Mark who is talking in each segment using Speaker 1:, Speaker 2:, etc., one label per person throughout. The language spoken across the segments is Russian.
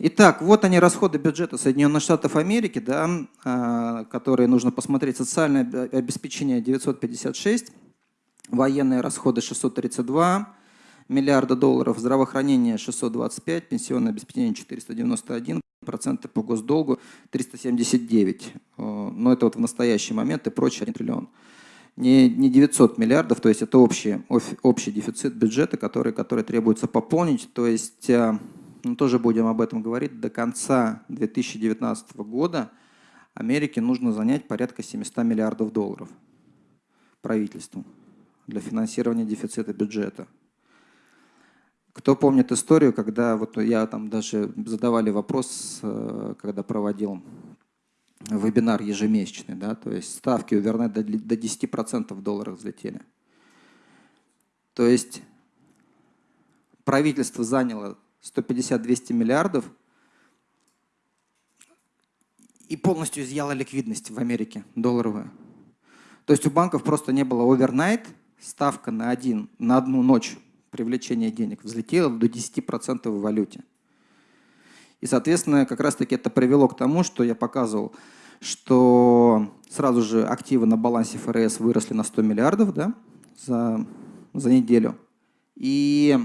Speaker 1: Итак, вот они расходы бюджета Соединенных Штатов Америки, да, а, которые нужно посмотреть. Социальное обеспечение 956, военные расходы 632 миллиарда долларов, здравоохранение 625, пенсионное обеспечение 491, проценты по госдолгу 379. Но это вот в настоящий момент и прочее 1 триллион. Не, не 900 миллиардов, то есть это общий, общий дефицит бюджета, который, который требуется пополнить. То есть а, мы тоже будем об этом говорить, до конца 2019 года Америке нужно занять порядка 700 миллиардов долларов правительству для финансирования дефицита бюджета. Кто помнит историю, когда вот я там даже задавали вопрос, э, когда проводил вебинар ежемесячный, да, то есть ставки у Вернет до 10% в долларах взлетели. То есть правительство заняло 150-200 миллиардов и полностью изъяло ликвидность в Америке долларовую. То есть у банков просто не было овернайт, ставка на, один, на одну ночь привлечения денег взлетела до 10% в валюте. И, соответственно, как раз-таки это привело к тому, что я показывал, что сразу же активы на балансе ФРС выросли на 100 миллиардов да, за, за неделю. И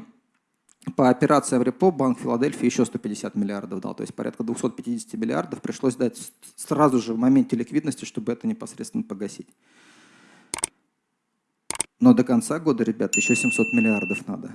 Speaker 1: по операциям репо Банк Филадельфии еще 150 миллиардов дал, то есть порядка 250 миллиардов пришлось дать сразу же в моменте ликвидности, чтобы это непосредственно погасить. Но до конца года, ребят, еще 700 миллиардов надо.